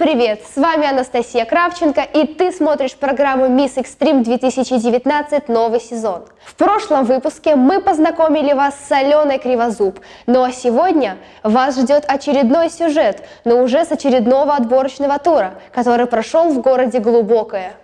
привет! С вами Анастасия Кравченко, и ты смотришь программу Miss Extreme 2019 новый сезон. В прошлом выпуске мы познакомили вас с Аленой Кривозуб, ну а сегодня вас ждет очередной сюжет, но уже с очередного отборочного тура, который прошел в городе Глубокое.